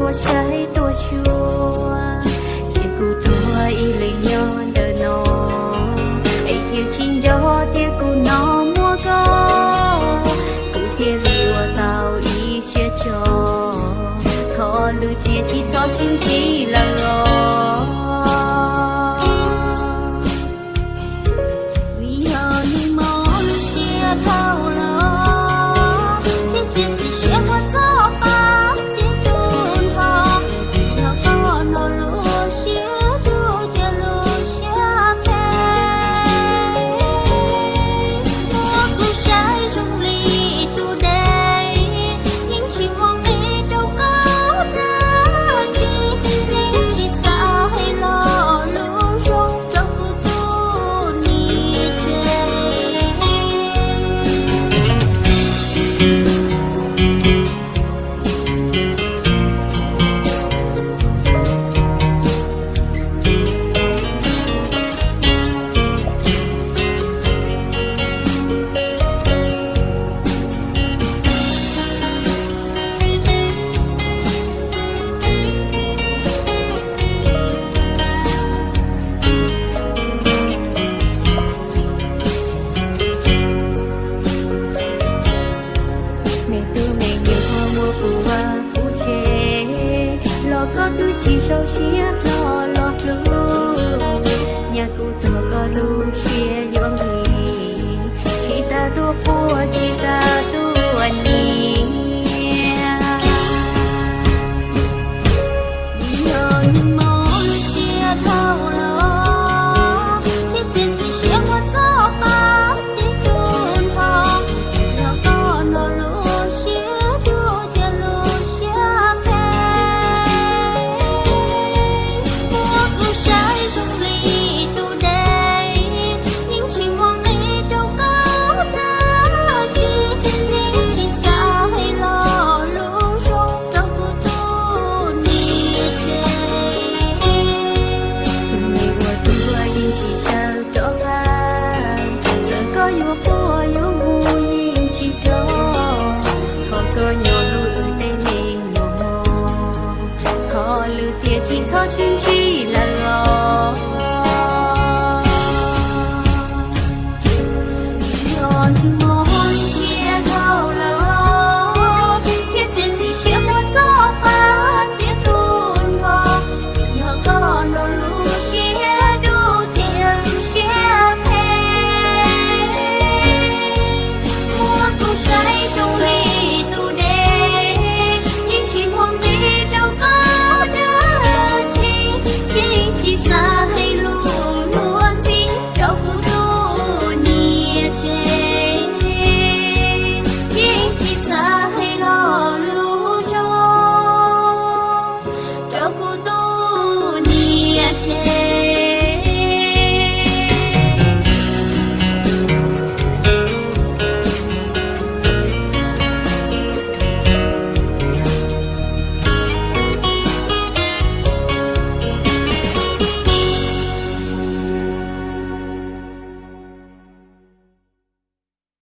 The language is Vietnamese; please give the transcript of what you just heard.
tua trái tua chua chỉ cụ tua y lấy nhon đời nó ấy thiếu chính đó tiêu cụ nó mua có cụ tiêu liều tao y chia cho khó lưu tiêu chỉ so xin chỉ là lo 熟悉呀 loco